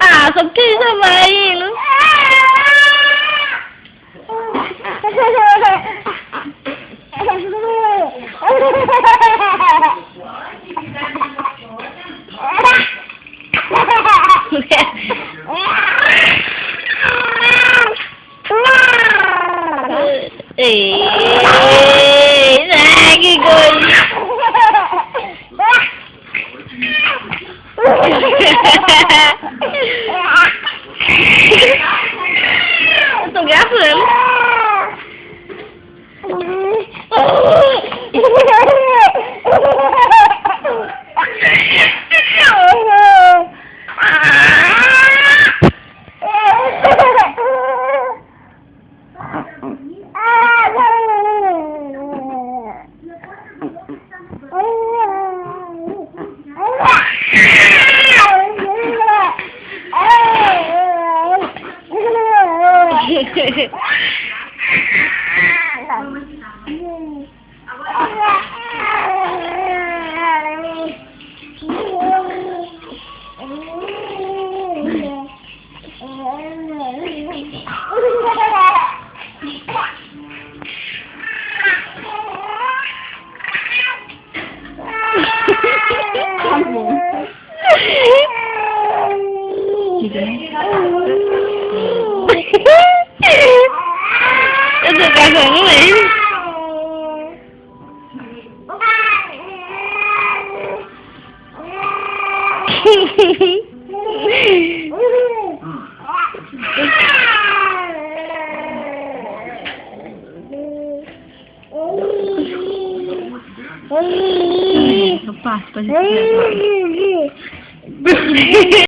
Ah, só porque ele não vai indo. Ah! Ito não ele. Gente.